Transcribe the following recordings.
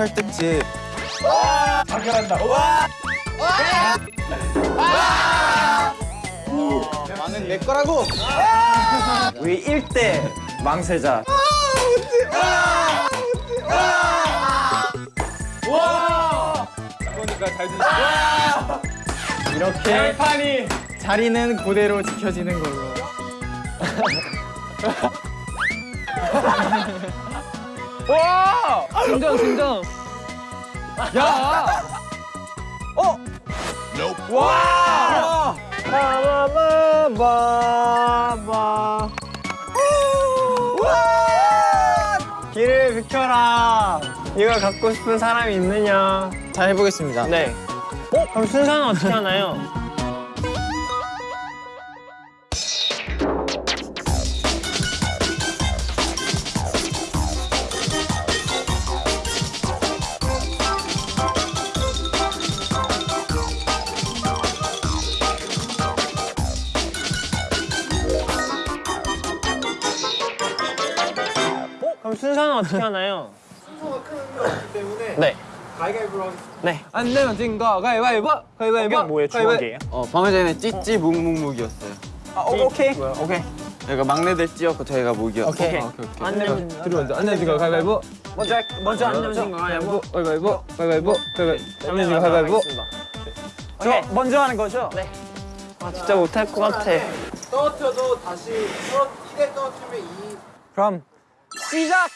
칼등집 발견한다. 와! 나는 내 거라고 우리 1대 망세자. 와! 그러니까 잘 드시. 이렇게 판이 자리는 그대로 지켜지는 걸로. 와! 진정 진정. 야! 어? 와! 바바바바바. 길을 비켜라. 이걸 갖고 싶은 사람이 있느냐? 잘 해보겠습니다 네. 어? 그럼 순서는 어떻게 하나요? 어떻게 하나요? 순서가 큰 때문에 네. 가위가위보로 네. 안 내면 진거 가위바위보! 가위바위보! 이게 뭐예요? 주먹이에요? 어 방금 전에 찌찌 묵묵묵이었어요 아, 오, 오케이. 오케이 저희가 막내들 찌였고 저희가 오케이. 아, 오케이, 오케이. 안 내면 들어 먼저 안 내면 진거 가위바위보! 먼저 할- 먼저 안 내면 진거 가위바위보. 가위바위보! 가위바위보! 가위바위보! 안 내면 진거 가위바위보! 오케이. 먼저 하는 거죠? 네. 아 진짜 못할 것 같아. 떨어뜨려도 다시 이대 떨어뜨리면 이 그럼 시작.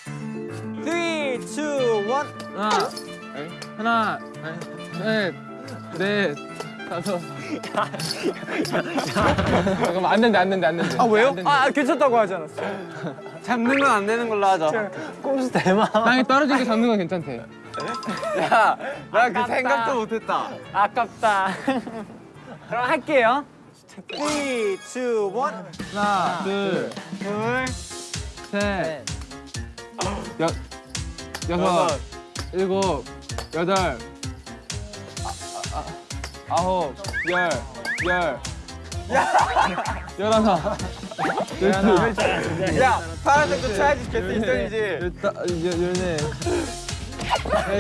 3, 2, 1. 하나, 하나, 셋, 넷, 다섯. 잠깐만 안 된대 안 된대 안 된대. 아 왜요? 안 된대. 아 괜찮다고 하지 않았어? 잡는 건 안 되는 걸로 하자 꼼수 대마. 땅에 떨어진 게 잡는 건 괜찮대. 야 나 그 생각도 못했다 아깝다. 그럼 할게요. 3, 2, 1. 하나, 둘, 둘, 셋, 여, 여섯, 일곱, 여덟, 아, 아, 아홉, 열, 열, 열하나, 열둘, 야 파란색도 쳐야지 개수 있어야지. 열다, 열, 열네,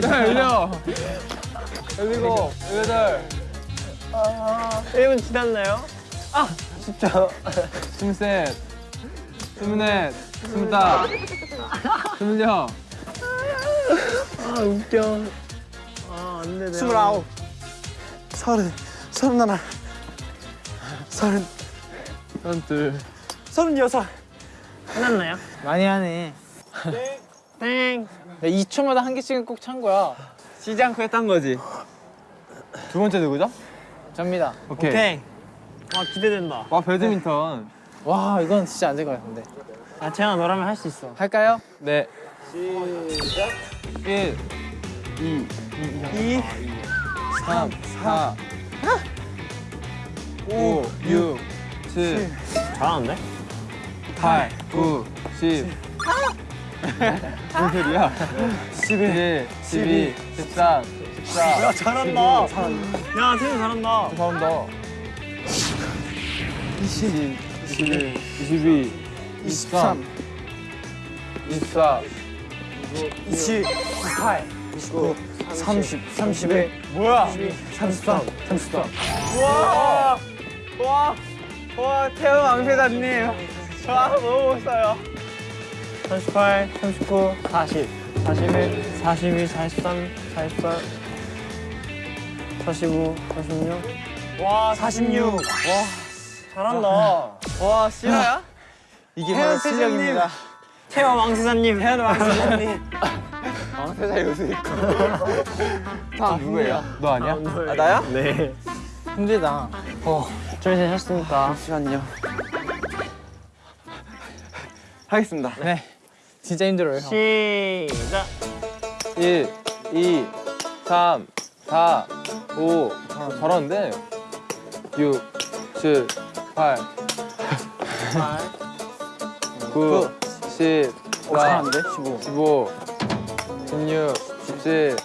열려, 열일곱, 열여덟, 1분 지났나요? 아 진짜. 스물셋, 스물넷, 스물다섯, 스물여섯, 아 웃겨. 아안 되네. 스물아홉 서른 서른하나 서른 서른둘. 서른여섯. 끝났나요? 많이 하네. 땡. 2초마다 한 개씩은 꼭 찬 거야. 쉬지 않고 했던 거지 두 번째 누구죠? 접니다. 오케이. 오케이. 와 기대된다. 와 배드민턴. 와, 이건 진짜 안 될 것 같은데. 아 재현아 너라면 할 수 있어. 할까요? 네. 시작. 1, 2, 2. 3, 4, 5, 6, 7, 잘하는데? 8, 9, 10. 무슨 소리야? 11, 12, 13, 14. 야 잘한다. 야 태현 잘한다. 잘한다. 20, 21, 22, 23, 24, 20, 28, 29, 30, 31. 뭐야? 33, 33. 와! 와! 와, 태우 왕세자님. 와, 너무 멋있어요. 38, 39, 40, 41, 42, 43, 44, 45, 46. 와, 46. 와, 잘한다. 와 실화야? 이게 바로 실력입니다. 태화 왕세자님, 태화 왕세자님. 왕세자 요새 있고 다 누구예요? 너 아니야? 아 나야? 네. 힘들다. 준비 되셨습니까? 잠시만요 하겠습니다 네. 진짜 힘들어요. 형. 시작. 1, 2, 3, 4, 5. 아, 잘하는데? 6, 7, 8, 9, 10, 4, 15. 15, 16, 17,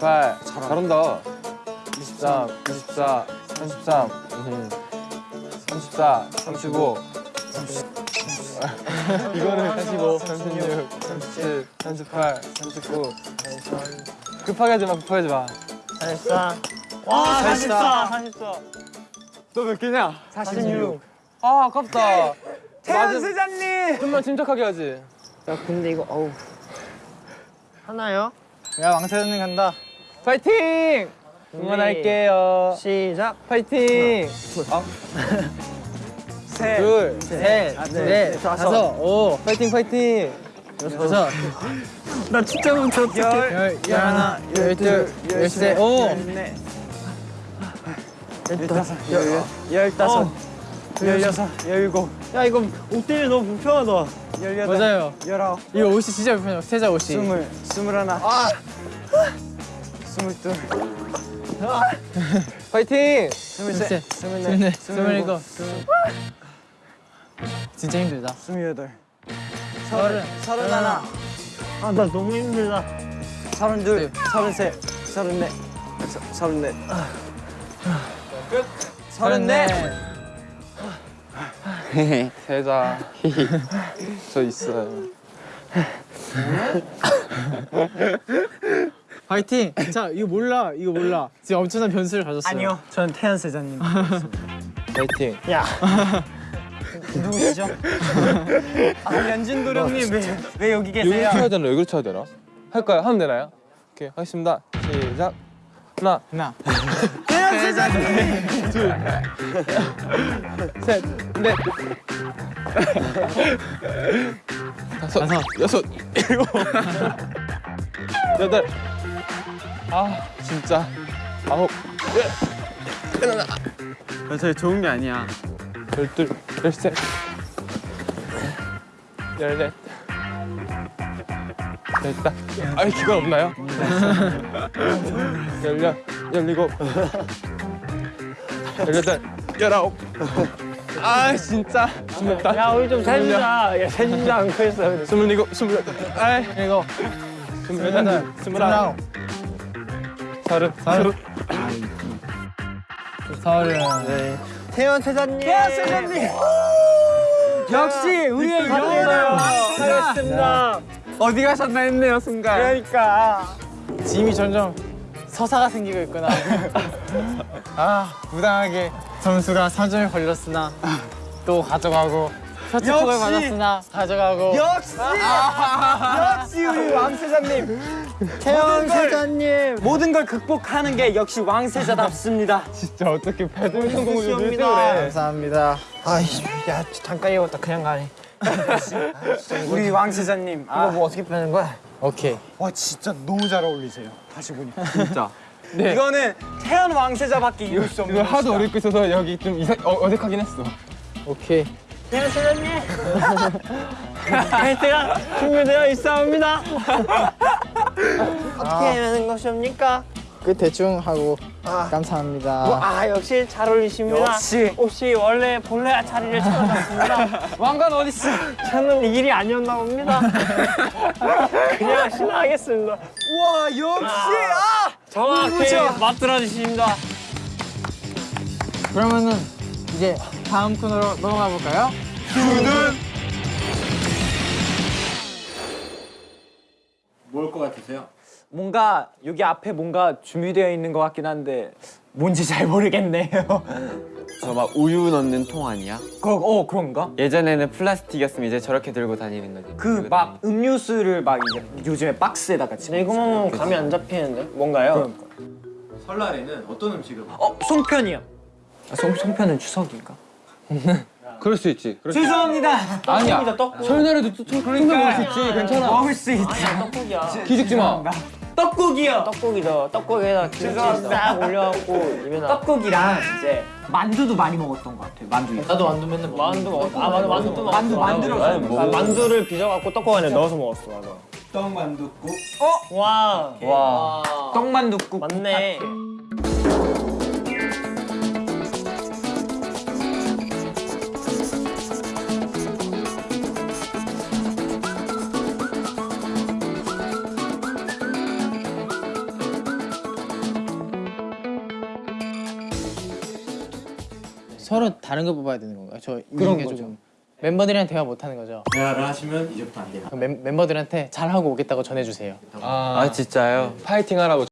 18. 잘한다. 23, 24, 33, 음, 34, 35. 이거는 35, 36, 37, 38, 39, 급하게 하지 마 급하게 하지 마 44. 와, 44. 44. 너 몇 개냐? 46. 아 아깝다 태연 세자님. 좀만 침착하게 하지 야, 근데 이거 어우. 하나요? 야 왕세자님 간다. 파이팅 응원할게요 시작. 파이팅 셋. 둘 셋, 넷, 다섯, 오, 파이팅 파이팅 여섯, 나 진짜 멈췄어. 열, 열 하나, 열 둘, 열셋, 오. 열네. 열다섯. 열다섯. 열여섯. 열일곱. 야, 이거 옷 때문에 너무 불편하다. 열여덟. 맞아요. 열아홉. 이 옷이 진짜 불편해요. 세자 옷이. 스물. 스물하나. 아. 스물둘. 파이팅 스물셋. 스물넷. 스물일곱, 진짜 힘들다. 스물여덟. 서른, 서른하나. 아, 나 너무 힘들다. 서른둘. 서른셋. 서른넷. 서- 서른넷. 서른넷. 세자 저 있어요 파이팅. 자, 이거 몰라, 이거 몰라. 지금 엄청난 변수를 가졌어요. 아니요, 전 태연 세자님. 파이팅 야, 누구시죠? 아, 연진 도령님 왜, 왜 여기 여기 계세요? 쳐야 되나 여기 쳐야 되나 할까요 하면 되나요 오케이 하겠습니다 시작 하나 하나, 태연 세자님. 셋넷. 다섯 다섯. 여섯. 일곱 여덟. 아 진짜. 아홉. 저 좋은 게 아니야. 열둘 열셋 열넷 됐다. 아니 그건 없나요? 열여 열일곱 열여덟 열아홉. 아 진짜. 스물다. 야, 우리 좀 세주자. 야, 세주지 않고 있어. 스물일곱 스물여덟. 아이 일곱, 스물여덟 스물아홉. 서른. 서른. 서른. 태연 세자님. 태연 세자님. 역시 우리의 영혼을 잘했습니다. 어디 가셨나 했네요 순간. 그러니까. 짐이 점점 서사가 생기고 있구나. 아, 부당하게 점수가 3점이 걸렸으나 또 가져가고 표특폭을 역시! 받았으나 가져가고 역시 역시 우리 왕세자님 걸- 세자님. 모든 걸 극복하는 게 역시 왕세자답습니다. 진짜 어떻게 배드민턴 공을 시험이다. 이렇게 그래 감사합니다. 아이씨, 야, 잠깐 이었다 그냥 가네. 우리 왕세자님. 아, 뭐 어떻게 빼는 거야? 오케이. 와 진짜 너무 잘 어울리세요. 다시 보니까. 진짜 네 이거는 태연 왕세자밖에 이룰 수 없는. 이거 하도 것이다. 어렵고 있어서 여기 좀 이상 어, 어색하긴 했어 오케이. 태연 세자님. 벨트가 준비되어 있사옵니다. 어떻게 하는 것입니까? 그 대충 하고 감사합니다. 아 역시 잘 어울리십니다. 역시. 혹시 원래 본래 자리를 찾아갔습니다. 왕관 어딨어 저는 이 길이 아니었나 봅니다. 그냥 신나하겠습니다. 와 역시 아. 정확히 그렇죠. 맞들어 주십니다. 그러면은 이제 다음 코너로 넘어가 볼까요? 뭔가 여기 앞에 뭔가 준비되어 있는 것 같긴 한데 뭔지 잘 모르겠네요. 저 막 우유 넣는 통 아니야? 그, 어 그런가? 예전에는 플라스틱이었으면 이제 저렇게 들고 다니는 거지. 그 막 음료수를 막 이제 요즘에 박스에다가 근데 이거만 보면 감이 안 잡히는데 뭔가요? 설날에는 어떤 음식을 먹어요? 어 송편이요. 아, 송 송편은 추석인가? 그럴 수 있지 그럴 수 죄송합니다. 아니야 떡국이다 떡국. 설날에도 또 그러니까 먹을 수 있지 괜찮아 먹을 수 있지. 아니야 떡국이야. 기죽지 마 떡국이요. 떡국이다. 떡국에다 김치 죄송합니다. 싹 올려갖고 입에다. 떡국이랑 이제 만두도 많이 먹었던 것 같아요. 만두. 나도 만두 맨날 먹어. 만두 먹었어. 아 맞아 만두 또 먹었어. 만두 만들어서 아, 만두를 빚어갖고 떡국 안에 넣어서 먹었어 맞아. 떡만둣국 와. 와. 떡만둣국. 맞네. 서로 다른 거 뽑아야 되는 건가요? 저 그런 거죠. 조금 멤버들이랑 대화 못 하는 거죠. 대화를 하시면 이제부터 안 돼요. 멤, 멤버들한테 잘 하고 오겠다고 전해주세요. 아, 아 진짜요? 파이팅 하라고.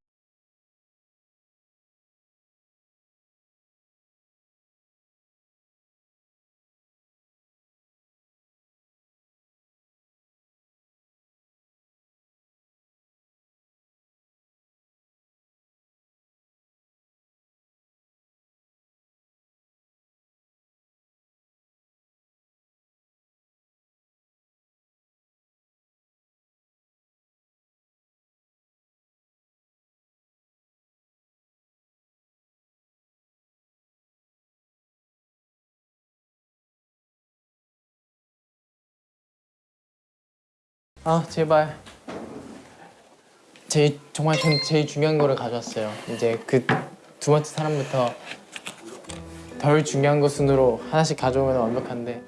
아 제발. 제일 정말 전 제일 중요한 거를 가져왔어요. 이제 그 두 번째 사람부터 덜 중요한 거 순으로 하나씩 가져오면 완벽한데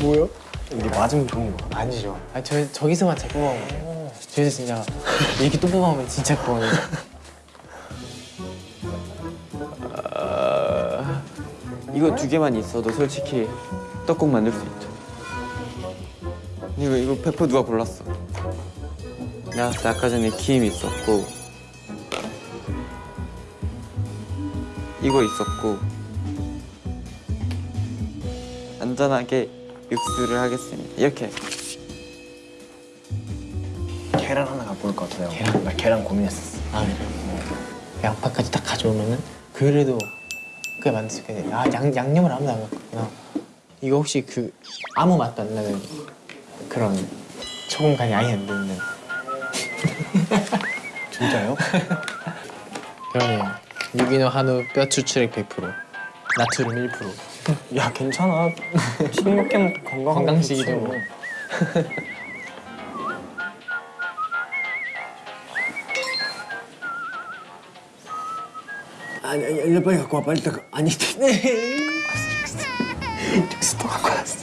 뭐요? 이게 맞으면 좋은 거. 아니죠. 아, 저 저기서만 잘 뽑아오면 돼요. 저기서 진짜 이렇게 또 뽑아오면 진짜 그거는 이거 두 개만 있어도 솔직히 떡국 만들 수 있죠. 이거 이거 100% 누가 골랐어? 봤을 때 아까 전에 김 있었고 이거 있었고 안전하게 육수를 하겠습니다. 이렇게 계란 하나 갖고 올 것 같아요. 계란? 나 계란 고민했었어. 아 그래. 양파까지 딱 가져오면은 그래도 그게 만들 수 있겠네. 아 양, 양념을 아무도 안 갖고구나. 이거 혹시 그 아무 맛도 안 나는 그런 소금 간이 아예 안 되는. 진짜요? 그러네요. 유기농 한우 뼈 추출액 100%, 나트륨 1%. 야 괜찮아. 튀김밖에 먹고 건강한 건강식이죠 뭐. 아니 아니 아니 빨리 갖고 와 빨리 딱 아니 네. 육수 또 갖고 왔어.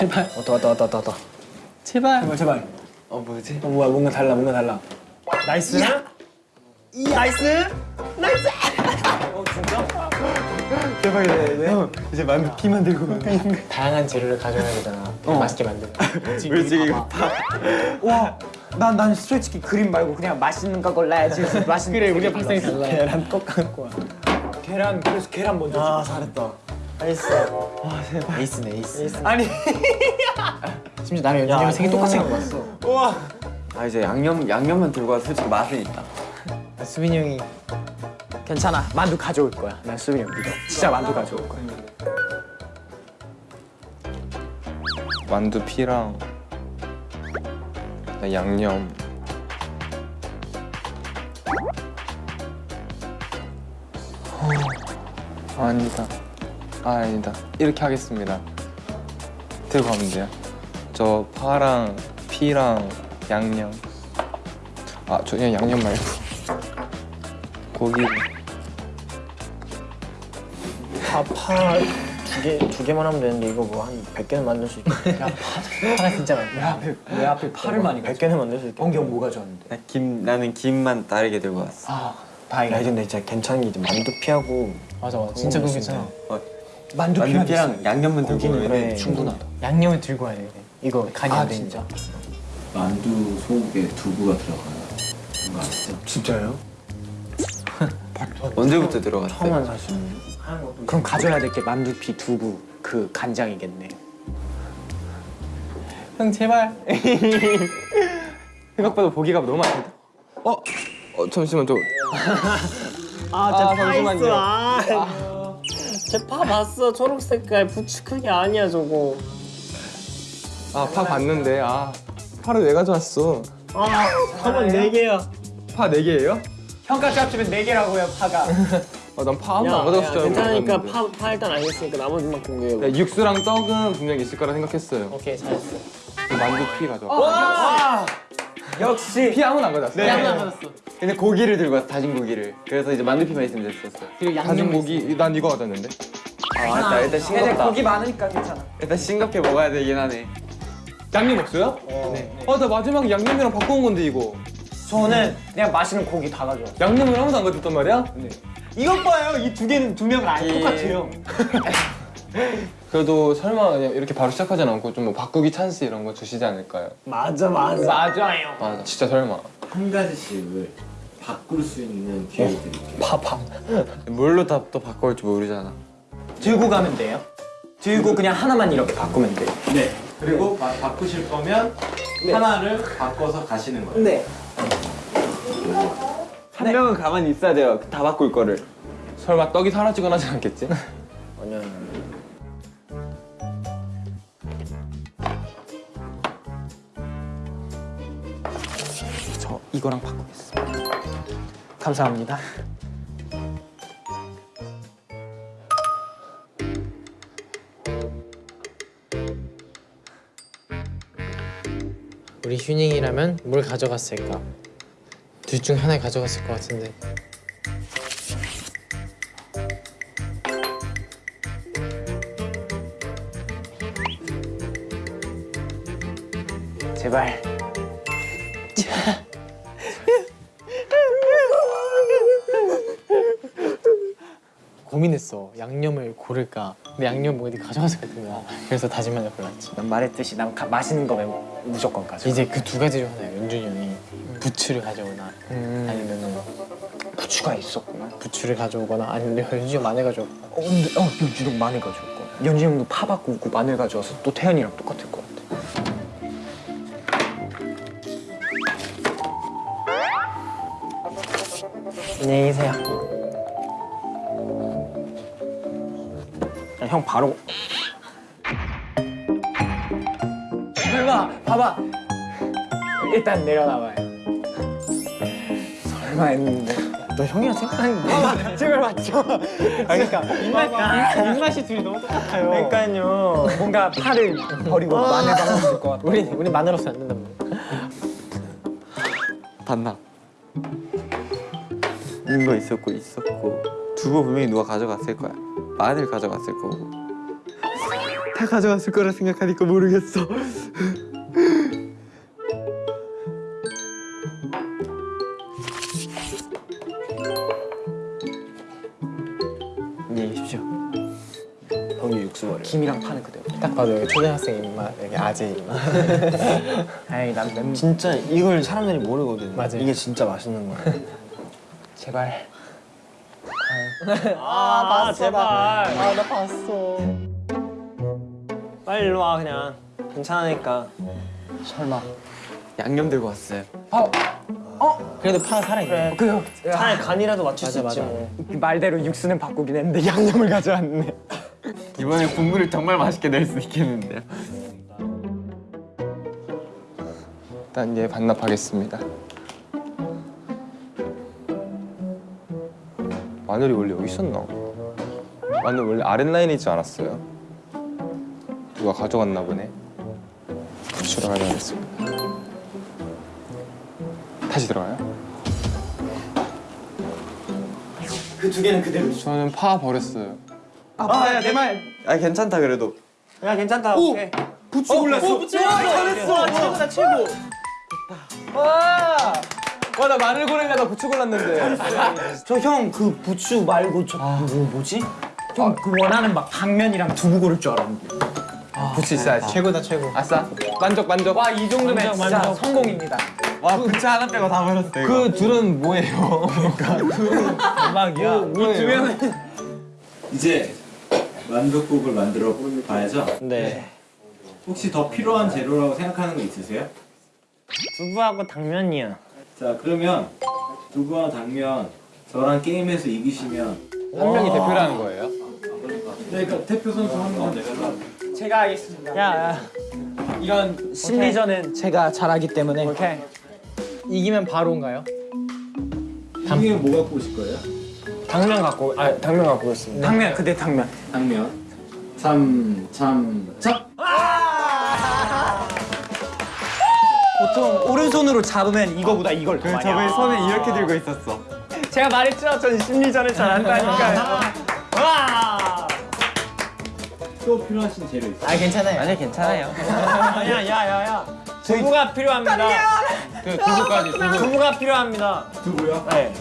제발, 왔다 왔다 왔다 왔다. 제발. 제발 제발. 어 뭐지? 어 뭐야 뭔가 달라 뭔가 달라. nice. 이 nice. nice. 어 진짜? 대박이다. 네. 이제 만 피만 들고. 다양한 재료를 가져야 되잖아. 맛있게 왜 지금 여기 이거 봐봐. 와, 난, 난 솔직히 그림 말고 그냥 맛있는 거 골라야지. 맛있는 그래, 거 우리가. 발상이 달라. 계란 꼭 갖고 와. 계란, 그래서 계란 먼저. 아, 잘했다. nice. 에이스네, 에이스. 아니, 심지어 나랑 연준이 형 생일 똑같이 갖고 왔어. 와. 아 이제 양념 양념만 들고 와서 솔직히 맛은 있다. 수빈이 형이 괜찮아. 만두 가져올 거야. 난 수빈이 형 믿어. 진짜 만두 가져올 거야. 만두 피랑 양념. 어, 아니다. 아, 아니다. 이렇게 하겠습니다. 들고 가면 돼요. 저 파랑 피랑 양념. 아, 저 그냥 양념 말고 고기 파파두 개 두 개만 하면 되는데 이거 뭐 한 100개는 만들 수 있겠다. 하나 진짜 많아. 왜 앞에 팔을 많이 100개는 만들 수 있겠다. 엉경 뭐 가져왔는데? 나 김, 나는 김만 다르게 들고 왔어. 아야 다행이다. 근데 진짜 괜찮은 게 이제 만두 피하고 맞아 맞아. 진짜 그거 괜찮아. 만두 만두피랑 양념만 들고 오면 그래. 충분하다. 양념을 들고 와야 돼. 이거 간이 아, 안 되니까. 만두 속에 두부가 들어가요. 아시죠? 진짜요? 언제부터 들어갔어요? 처음 사실. 그럼 가져야 될 게 만두피, 두부, 그 간장이겠네. 형 제발. 생각보다 보기가 너무 많다. 어? 어 잠시만 저. 아, 아, 잠시만요. 아, 쟤파 봤어. 초록 색깔 부츠 크기 아니야 저거. 아 파 봤는데 아 파를 왜 가져왔어? 아, 파만 네 개야. 파 네 개예요? 형까지 합치면 네 개라고요 파가. 아 난파 아무도 안 가져왔을 줄 알고. 괜찮으니까. 파, 파 일단 알겠으니까 나머지만 공개해. 네, 육수랑 떡은 분명히 있을 거라 생각했어요. 오케이 잘했어. 만두 피 가져와. 역시 피 아무나 안 가져왔어. 네. 안 가졌어. 근데 고기를 들고 왔어, 다진 고기를. 그래서 이제 만두피만 있으면 됐었어. 그리고 다진 고기 난 이거 가져왔는데. 아, 맞다. 일단 근데 싱겁다. 고기 많으니까 괜찮아. 일단 싱겁게 먹어야 되긴 하네. 양념 없어요? 네. 아 나 마지막에 양념이랑 바꿔온 건데 이거. 저는 그냥 맛있는 고기 다 가져왔어. 양념을 아무도 안 가져왔단 말이야? 이것 봐요. 이 두 개는 두 명은 안 예. 똑같아요. 그래도 설마 그냥 이렇게 바로 시작하진 않고 좀 뭐 바꾸기 찬스 이런 거 주시지 않을까요? 맞아 맞아. 맞아요. 맞아. 진짜 설마. 한 가지씩을 바꿀 수 있는 기회를 드릴게요. 파파. 뭘로 다 또 바꿔올지 모르잖아. 들고 가면 돼요. 들고 그냥 하나만 이렇게 바꾸면 돼요. 네. 그리고 바, 바꾸실 거면 하나를 바꿔서 가시는 거예요. 네. 한 명은 가만히 있어야 돼요. 다 바꿀 거를. 설마 떡이 사라지거나 하진 않겠지? 아니야. 이거랑 바꾸겠습니다. 감사합니다. 우리 휴닝이라면 뭘 가져갔을까? 둘 중 하나 가져갔을 것 같은데. 제발. 양념을 고를까. 근데 양념 뭐 어디 가져가서 같은 거야. 그래서 다진 마늘 골랐지. 난 말했듯이 난 가, 맛있는 거면 무조건 가져. 이제 그 두 가지 중 하나야. 윤준이 형이 부추를 가져오나 아니면은 부추가 있었구나. 부추를 가져오거나 아니면 윤준이 형 마늘 가져오거나. 어, 근데 어, 연준이 형 마늘 가져올 거. 연준이 형도 파 바꾸고 마늘 가져와서 또 태연이랑 똑같을 것 같아. 안녕히 계세요. 형 바로 설마 봐봐. 일단 내려놔봐요. 설마 했는데. 너 형이랑 생각하는 게 봐봐 제발 맞죠. 그러니까 입맛 입맛이 둘이 너무 똑같아요. 그러니까요. 뭔가 파를 버리고 마늘 박으면 될것 같아. 우리 우리 마늘 없으면 안 말이야. 반납. 있는 거 있었고 있었고 두부 분명히 누가 가져갔을 거야. 마늘 가져갔을 거고. 다 가져갔을 거라 생각하니까 모르겠어. 안녕히 계십시오. 형이 육수 버려. 김이랑 파는 그대로. 딱 봐도 여기 초등학생 입맛, 여기 아재 입맛. 아이 난 멤. 진짜 이걸 사람들이 모르거든. 맞아요. 이게 진짜 맛있는 거야. 제발. 아, 봤어, 제발. 아, 나 봤어. 빨리 일로 와 그냥. 괜찮으니까. 설마. 양념 들고 왔어요. 그래도 파 살아있네. 그 차라리 간이라도 맞출 수 맞아, 있지 맞아. 뭐. 말대로 육수는 바꾸긴 했는데 양념을 가져왔네. 이번에 국물을 정말 맛있게 낼 수 있겠는데요. 일단 얘 반납하겠습니다. 마늘이 원래 여기 있었나? 마늘 원래 아랫라인에 있지 않았어요? 누가 가져갔나 보네. 부추를 가져가겠습니다. 다시 들어가요? 그 두 개는 그대로. 저는 파 버렸어요. 아야 내 말. 아 괜찮다 그래도. 야 괜찮다. 오. 부츠 골랐어. 부츠 잘했어. 최고다 최고. 와 나 마늘 고르려다 부추 골랐는데. 저 형 그 부추 말고 저 뭐, 뭐지? 형 그 원하는 막 당면이랑 두부 고를 줄 알았는데. 부추 있어야지. 최고다 최고. 아싸. 만족 만족. 와 이 정도면 진짜 성공입니다. 와 부츠 하나 빼고 다 버렸어 이거. 그 둘은 뭐예요? 대박이야. 두 명은 이제 만둣국을 만들어 봐야죠. 네. 혹시 더 필요한 재료라고 생각하는 거 있으세요? 두부하고 당면이야. 자 그러면 두부와 당면 저랑 게임에서 이기시면 한 명이 대표라는 거예요? 네, 그러니까 대표 선수 한명 내가 제가 하겠습니다. 야, 야. 이런 심리전은 제가 잘하기 때문에 오케이. 이기면 바로인가요? 중에 뭐 갖고 오실 거예요? 당면 갖고 아 당면 갖고 오겠습니다. 당면 그대 당면. 당면 참, 참, 참 보통 오른손으로 잡으면 이거보다 이걸 더 많이 저번에. 손에 이렇게 들고 있었어. 제가 말했죠. 전 심리전을 잘한다니까요. 와. 또 필요하신 재료 있어요? 아 괜찮아요. 아니 괜찮아요. 야야야야. 두부가 필요합니다. 그 두부까지 두부. 두부가 필요합니다. 두부요? 네.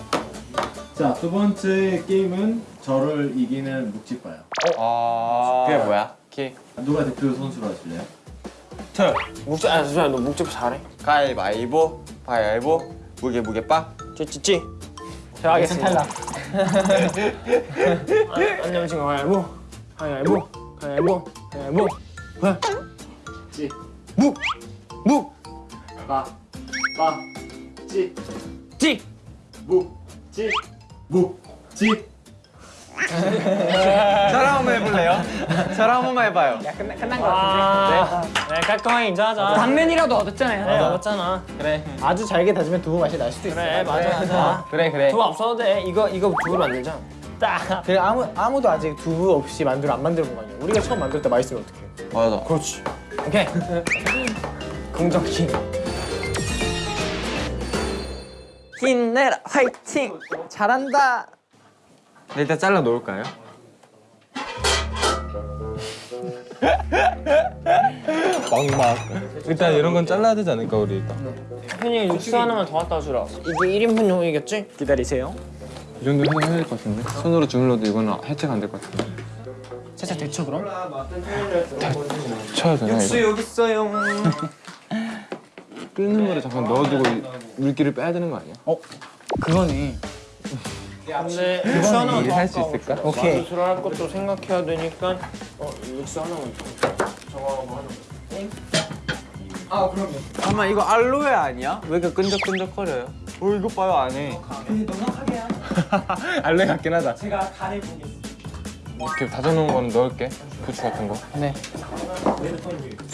자, 두 번째 게임은 저를 이기는 묵찌빠요 아. 그게 뭐야? 오케이. 누가 대표 선수로 하실래요? 저요. 묵지 아 잠시만 너 묵집 잘해? 가위바위보, 바위바위보, 무게 무게 빠. 찌찌찌. 제가 하겠습니다. 탈락. 안 내면 지금 가위바위보. 가위바위보. 가위바위보. 가위바위보. 찌, 묵. 묵. 빠, 빠, 찌, 찌. 묵, 찌, 묵, 찌. 저랑 한번 해볼래요? 저랑 한 번만 해봐요. 아. 네. 깔끔하게 인정하자. 당면이라도 얻었잖아요. 그래 얻었잖아. 그래. 아주 잘게 다지면 두부 맛이 날 수도 있어. 그래 맞아 맞아. 그래 그래. 두부 없어도 돼. 이거 이거 두부로 만들자. 딱. 그 아무 아무도 아직 두부 없이 만두를 안 만들어 본 거 아니야? 우리가 처음 만들 때 맛있으면 어떡해? 맞아. 그렇지. 오케이. 긍정기. 힘내라 화이팅 잘한다. 네, 일단 잘라 놓을까요? 막막. 일단 이런 건 잘라야 되지 않을까 우리 일단. 현이 육수 하나만 더 갖다 주라. 이게 1인분용이겠지? 기다리세요. 이 정도 해야 될 것 같은데. 손으로 주물러도 이거는 해체가 안 될 것 같은데. 살짝 데쳐 그럼? 쳐야 되나 이거? 여기 있어요. 끓는 물에 잠깐 넣어두고 이 물기를 빼야 되는 거 아니야? 그거네. 근데 육수 하나만 더 할수 아까워. 있을까? 오케이. 만두를 할 것도 생각해야 되니까 어 육수 하나만 더. 저거 뭐 하나. 잠깐만 이거 알로에 아니야? 왜 이렇게 끈적끈적거려요? 어 이거 봐요 안에. 알레 같긴 하다. 제가 간을 보겠습니다. 이렇게 다져놓은 거는 넣을게. 부추 같은 거. 네.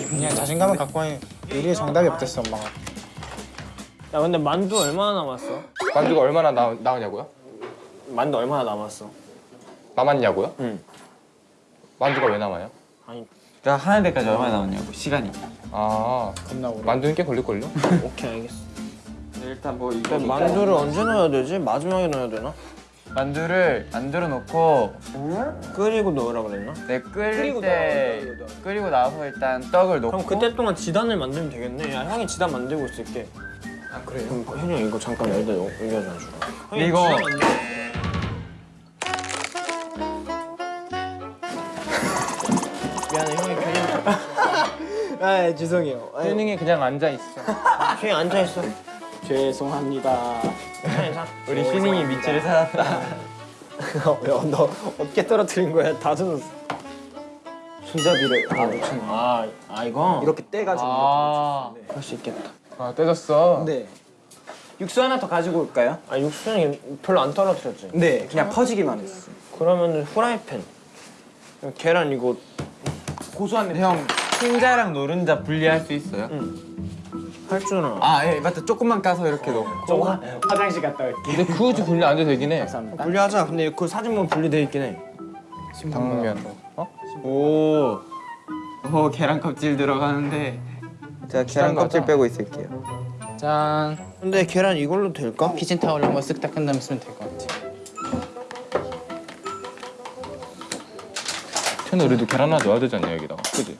그냥 자신감을 갖고 하니 요리에 정답이 없댔어 엄마가. 야 근데 만두 얼마나 남았어? 만두가 얼마나 나, 나오냐고요? 만두 얼마나 남았어? 남았냐고요? 응. 만두가 왜 남아요? 아니 나 하는 데까지 얼마나 나오냐고 시간이. 아 겁나 오래. 만두는 꽤 걸릴걸요? 오케이 알겠어. 일단 뭐 이거 근데 만두를 언제 넣어야 되지? 마지막에 넣어야 되나? 만두를 만들어 놓고 끓이고 넣으라 그랬나? 내 끓일 때 끓이고 나서 일단 떡을 넣고 그럼 그때 동안 지단을 만들면 되겠네. 야 형이 지단 만들고 있을게. 아 그래요? 그럼 현이 형 이거 잠깐 여기다 옮겨줘 줘. 이거 아 죄송해요. 튜닝에 그냥 앉아 있어. 형이 앉아 있어. 죄송합니다. 우리 휴닝이 밑줄을 찾았다. 야너 어떻게 떨어뜨린 거야? 다 젖었어. 손잡이를 아 놓친 거. 아, 아 이거 이렇게 떼가지고 아, 할수 있겠다. 아 떼졌어. 네. 육수 하나 더 가지고 올까요? 아 육수는 별로 안 떨어뜨렸지. 네, 그냥 퍼지기만 했어. 그러면은 후라이팬. 계란 이거 고소한 냄새. 형 흰자랑 노른자 분리할 수 있어요? 할줄 알아. 아, 예, 맞다. 조금만 까서 이렇게 넣고. 저 화, 화장실 갔다 올게. 근데 굳이 분리 안 돼도 되긴 해. 감사합니다. 분리하자. 근데 그 사진 보면 분리돼 있긴 해. 당면. 오. 오, 계란 껍질 들어가는데. 제가 계란 껍질? 빼고 있을게요. 짠. 근데 계란 이걸로 될까? 키친 타올 한번 쓱 닦은 다음에 쓰면 될 것 같아. 근데 우리도 계란 하나 넣어야 되지 않냐 여기다가 그지?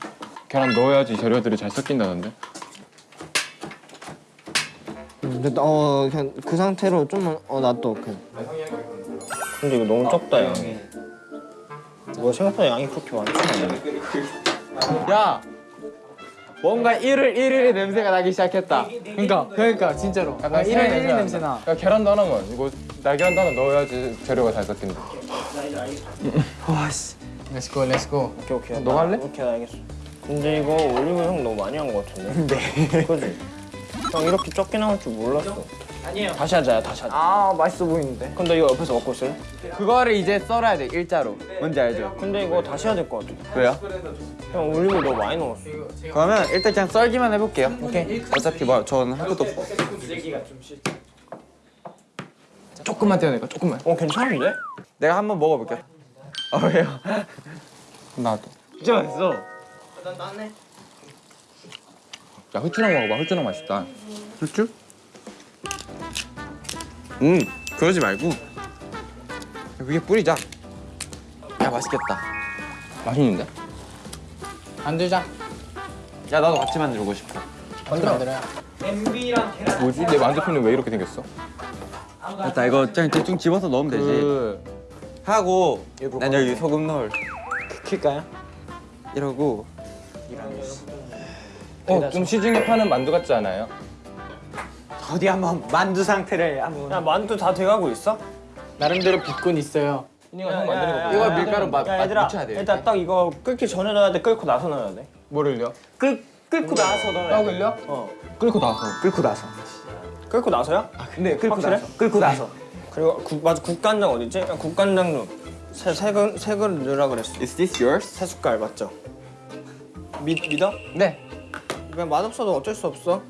계란 넣어야지 재료들이 잘 섞인다던데 근데 어 그냥 그 상태로 좀만 어 놔둬 그. 근데 이거 너무 적다 양이. 이거 생각보다 양이 그렇게 많지. 야 뭔가 일을 일일의 냄새가 나기 시작했다 그러니까 그러니까 진짜로 약간 이런 이런 냄새 나. 야 계란도 하나만 이거 날계란도 하나 넣어야지 재료가 잘 섞인다 Let's go, let's go. 오케이 오케이. 너 할래? 오케이 알겠어. 근데 이거 올리브 형 너무 많이 한거 같은데. 네. 그지? 형 이렇게 적게 나올 줄 몰랐어. 아니에요. 다시 하자 다시 하자. 아 맛있어 보이는데. 근데 이거 옆에서 먹고 있을래? 그거를 이제 썰어야 돼 일자로 뭔지 알죠? 근데 이거 다시 해야 될 것 같아. 왜요? 형 올리브 너무 많이 넣었어. 그러면 일단 그냥 썰기만 해볼게요 오케이 어차피 뭐 저는 할 것도 없고 조금만 떼어내까 조금만 어 괜찮은데? 내가 한번 먹어볼게요 아 왜요? 나도 진짜 맛있어 야 후추랑 먹어봐 후추랑 맛있다 후추? 음 그러지 말고 위에 뿌리자 야 맛있겠다 맛있는데? 만들자. 야 나도 같이 만들고 싶어 만들어 만들어요. 뭐지? 내 만두피는 왜 이렇게 생겼어? 됐다 이거 그냥 대충 집어서 넣으면 되지 그... 하고 난 여기 소금 넣을 킬까요? 이러고 어, 좀 시중에 파는 만두 같지 않아요? 어디 한번 만두 상태를 한번. 야 만두 다 돼가고 있어? 나름대로 빚곤 있어요. 이니가 형 만드는 거 봐. 이거 밀가루 맛- 야, 맛 얘들아, 묻혀야 돼요, 일단 딱 이거 끓기 전에 넣어야 돼 끓고 나서 넣어야 돼 뭐를요? 끓, 끓고 나서 넣어야 떡돼 을요 어. 끓고 나서 끓고 나서. 끓고 나서야? 네 끓고 확실해? 나서. 끓고 나서. 그리고 국, 맞아 국간장 어디지? 야, 국간장 넣 세, 세, 그, 세 그릇 넣으라 그랬어 Is this yours? 세 숟갈 맞죠? 믿, 믿어? 네. 그냥 맛없어도 어쩔 수 없어.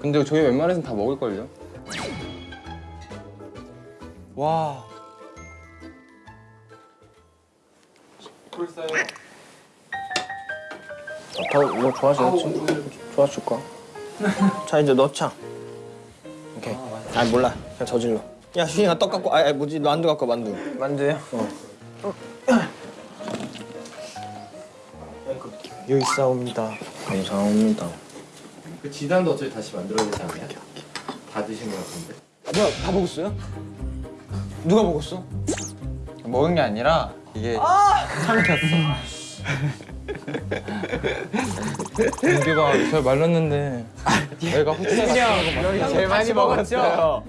근데 저희 웬만해서는 다 먹을걸요? 와. 더뭐 좋아지겠지? 좋아질까? 자 이제 넣자 오케이. 아 몰라. 그냥 저질러. 야 휴이가 떡 갖고 아 뭐지? 만두 갖고 만두. 만두요? 여기 있사옵니다 감사합니다 그 지단도 어차피 다시 만들어야 되지 않냐? 다 드신 것 같은데. 뭐야 다 먹었어요? 누가 먹었어? 먹은 게 아니라 이게 민규가 잘 말랐는데 내가 후추에 같은 제일 많이 먹었죠?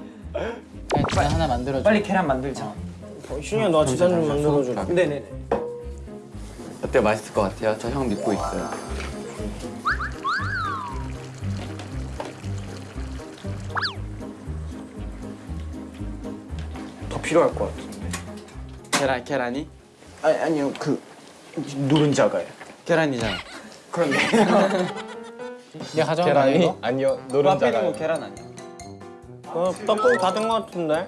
그냥 하나 만들어줘. 빨리 계란 만들자. 어, 휴이야 너 지단 좀 만들어줘 네네네. 어때 맛있을 것 같아요? 저 형 믿고 있어요. 더 필요할 것 같은데. 계란 계란이? 아니 아니요. 그 노른자가요. 계란이잖아. 내가 가져간 거 계란이? 이거? 아니요. 노른자가 거 계란 아니야? 어, 떡국 다 된 것 같은데?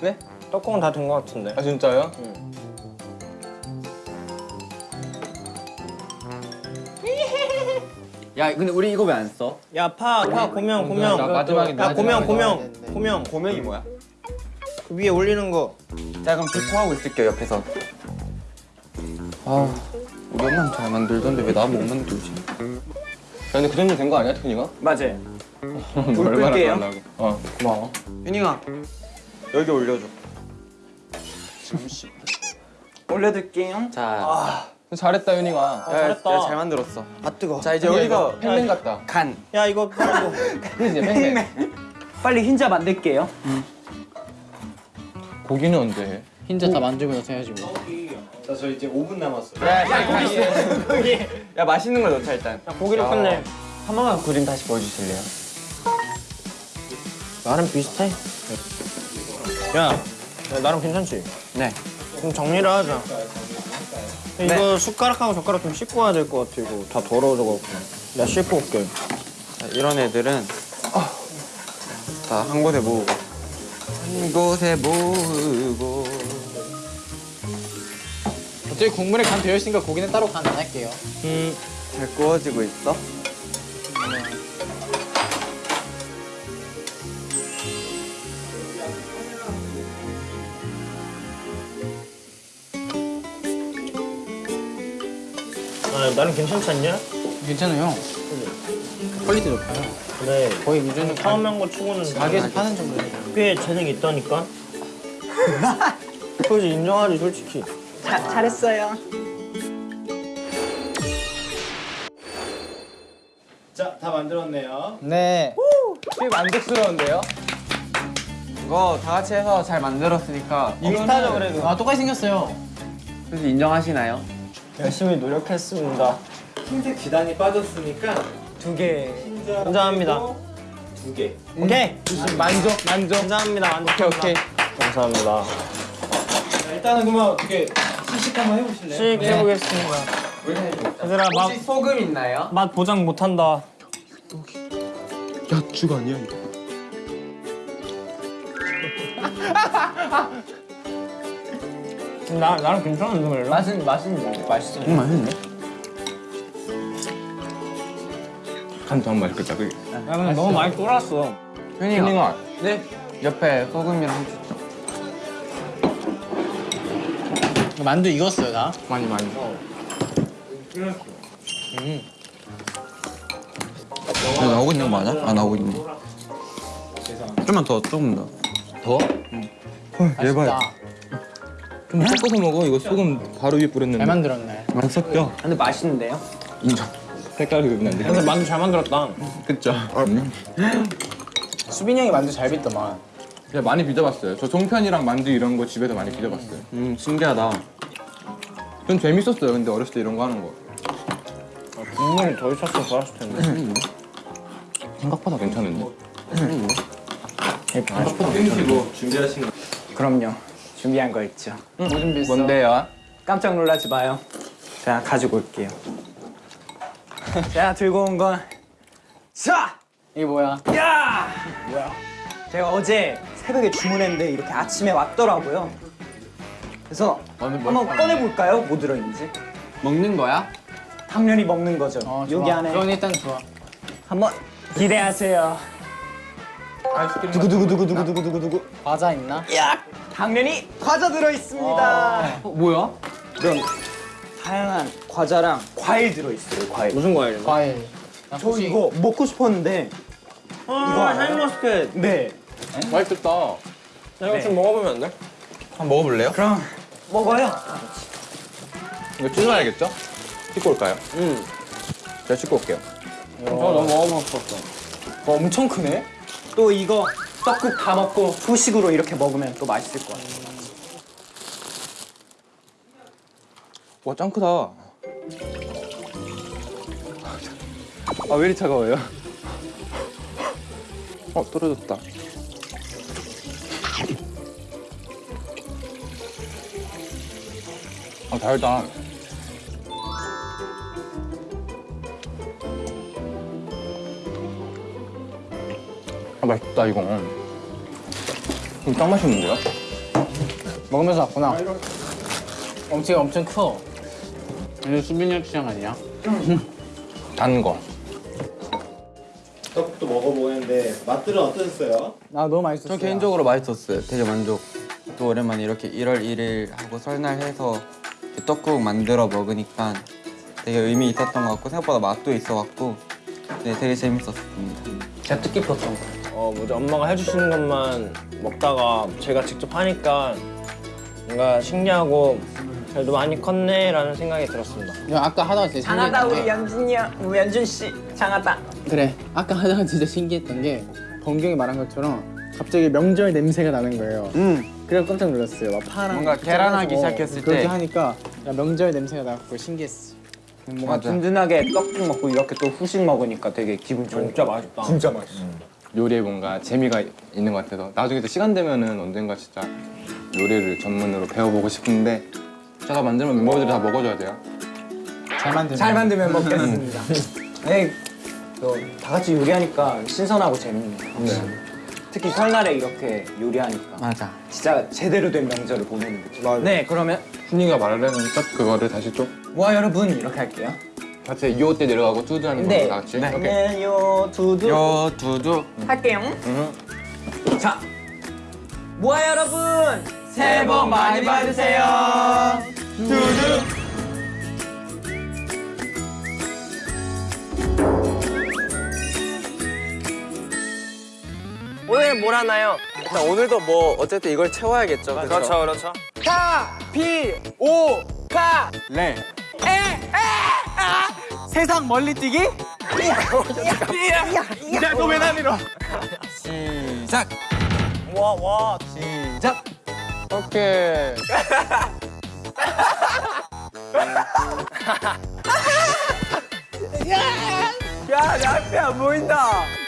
네? 떡국은 다 된 것 같은데? 아 진짜요? 야 근데 우리 이거 왜 안 써? 야파파 고명 고명 나 마지막에 야 고명 돼. 고명 고명 고명이 뭐야? 그 위에 올리는 거자 그럼 비포 하고 있을게요 옆에서 아 우리 엄마는 잘 만들던데 왜 나 못 만들지? 야, 근데 그 정도 된 거 아니야 트훈이가? 맞아요. 얼마나 끌게요. 달라고 어 고마워 윤이가 여기 올려줘 올려둘게요. 자 잘했다 윤이가. 아, 잘했다. 야, 잘 만들었어. 아 뜨거. 자 이제 여기서 팬맨 같다. 간. 야 이거 빨리 그지 팬맨 빨리 흰자 만들게요. 고기는 언제 해? 흰자 다 만들고 나서 해야지 뭐. 자저 이제 5분 남았어요. 야 맛있는 걸 넣자 일단. 야, 고기를 끝내 한 번만 그림 다시 보여주실래요? 나름 비슷해. 야, 야 나름 괜찮지? 네. 그럼 정리를 하자 이거 숟가락하고 젓가락 좀 씻고 와야 될 것 같아 이거 다 더러워져갖고. 내가 씻고 올게. 자, 이런 애들은 다 한 곳에 모으고. 한 곳에 모으고. 어차피 국물에 간 되어 있으니까 고기는 따로 간 안 할게요. 잘 구워지고 있어? 아 나는 괜찮지 않냐? 괜찮아요. 퀄리티 높아요. 네. 거의 기준은 처음 거 치고는 가게에서 파는 정도예요. 꽤 재능이 있다니까. 그지 인정하지 솔직히. 자, 다 만들었네요. 네. 꽤 만족스러운데요? 이거 다 같이 해서 잘 만들었으니까 비슷하죠 그래도. 아 똑같이 생겼어요. 혹시 인정하시나요? 열심히 노력했습니다. 흰색 지단이 빠졌으니까 두 개. 인정합니다. 두 개. 오케이. 만족, 만족. 감사합니다. 오케이, 오케이. 감사합니다. 자, 일단은 그러면 어떻게 시식 한번 해보실래요? 시식 해보겠습니다. 얘들아 맛, 소금 있나요? 맛 보장 못한다. 야죽 아니야 이거? 나 나랑 괜찮은데 그래? 맛은 맛은 맛있어요. 응 맛있네. 한참 맛있겠다 그게. 야 근데 너무 많이 쫄았어. 튜닝아. 네. 옆에 소금이랑 후추. 만두 익었어요 다. 많이 많이. 야, 나오고 있는 거 맞아? 아 나오고 있네. 좀만 더, 조금 더. 더? 맛있다. 좀 섞어서 먹어. 이거 소금 바로 위에 뿌렸는데. 잘 만들었네. 안 섞여. 근데 맛있는데요? 인정. 색깔이 그면 안 돼. 근데 만두 잘 만들었다. 그쵸. 수빈이 형이 만두 잘 빚더만. 그냥 많이 빚어봤어요. 저 종편이랑 만두 이런 거 집에서 많이 빚어봤어요. 음, 신기하다. 전 재밌었어요. 근데 어렸을 때 이런 거 하는 거. 국물이 더 있었으면 좋았을 텐데. 생각보다 괜찮은데. 혹시 뭐 준비하신 거? 그럼요. 준비한 거 있죠. 뭐 준비했어? 뭔데요? 깜짝 놀라지 마요. 제가 가지고 올게요. 제가 들고 온 건 자! 이게 뭐야? 야! 뭐야? 제가 어제 새벽에 주문했는데 이렇게 아침에 왔더라고요. 그래서 한번 꺼내볼까요? 뭐 들어있는지? 먹는 거야? 당연히 먹는 거죠. 어. 여기 안에 그건 일단 좋아. 한번 기대하세요. 두구 두구 두구 두구 두구 두구. 과자 있나? 야! 당연히 과자 들어있습니다. 어, 뭐야? 이런 다양한 과자랑 과일 들어있어요. 과일. 무슨 과일이요? 과일. 나저 혹시 이거 먹고 싶었는데 이거 샤인머스켓 네 맛있겠다. 나 이거 좀 먹어보면 안 돼? 한번 먹어볼래요? 그럼 먹어요 이거 찢어야겠죠? 씻고 올까요? 응. 제가 씻고 올게요. 저 너무 먹어보고 싶었어 어, 엄청 크네 또 이거 떡국 다 먹고 후식으로 이렇게 먹으면 또 맛있을 것 같아 와, 짱 크다. 아, 왜 이리 차가워요? 어, 떨어졌다. 아, 달다. 아, 맛있다, 이거. 이거 짱 맛있는데요? 먹으면서 왔구나. 엄청 엄청 커. 이거 수빈이 형 취향 아니야? 단 거. 떡국도 먹어보는데 맛들은 어떠셨어요? 나 너무 맛있었어. 전 개인적으로 맛있었어요. 되게 만족. 또 오랜만에 이렇게 1월 1일 하고 설날 해서 떡국 만들어 먹으니까 되게 의미 있었던 것 같고 생각보다 맛도 있어갖고 네, 되게 재밌었습니다. 제가 뜻깊었던 거 어, 뭐지 엄마가 해주시는 것만 먹다가 제가 직접 하니까 뭔가 신기하고 그래도 많이 컸네 라는 생각이 들었습니다 야, 아까 하다가 진짜 신기했던 게 연준이 형 우리 연준 씨 장하다 그래 아까 하다가 진짜 신기했던 게 범경이 말한 것처럼 갑자기 명절 냄새가 나는 거예요. 그래서 깜짝 놀랐어요. 막 파랑 뭔가 계란하기 어, 시작했을 그렇게 때. 하니까 야, 명절 냄새가 나고 신기했어. 뭔가 든든하게 떡국 먹고 이렇게 또 후식 먹으니까 되게 기분 좋은 진짜 맛있다 진짜 맛있어 요리에 뭔가 재미가 있는 것 같아서 나중에 또 시간 되면은 언젠가 진짜 요리를 전문으로 배워보고 싶은데 제가 만들면 멤버들이 다 먹어줘야 돼요. 잘 만든. 잘 만들면 먹겠습니다. 네, 또다 같이 요리하니까 신선하고 재밌네요 특히 설날에 이렇게 요리하니까. 맞아. 진짜 제대로 된 명절을 보내는 거죠 네 그러면 순이가 말하려는 딱 그거를 다시 좀 와 여러분 이렇게 할게요 같이 요 때 내려가고 투두 하는 네. 거다 같이. 오케이. 그러면 요 두두 요 두두. 할게요. 자, 모아 여러분 새해 복 많이 받으세요. 두두. 오늘 뭘 하나요? 일단 오늘도 뭐 어쨌든 이걸 채워야겠죠. 그렇죠, 그렇죠. 네. 세상 멀리 뛰기? 시작. 와, 와. 시작. 오케이. 야, 내 앞에 안 보인다.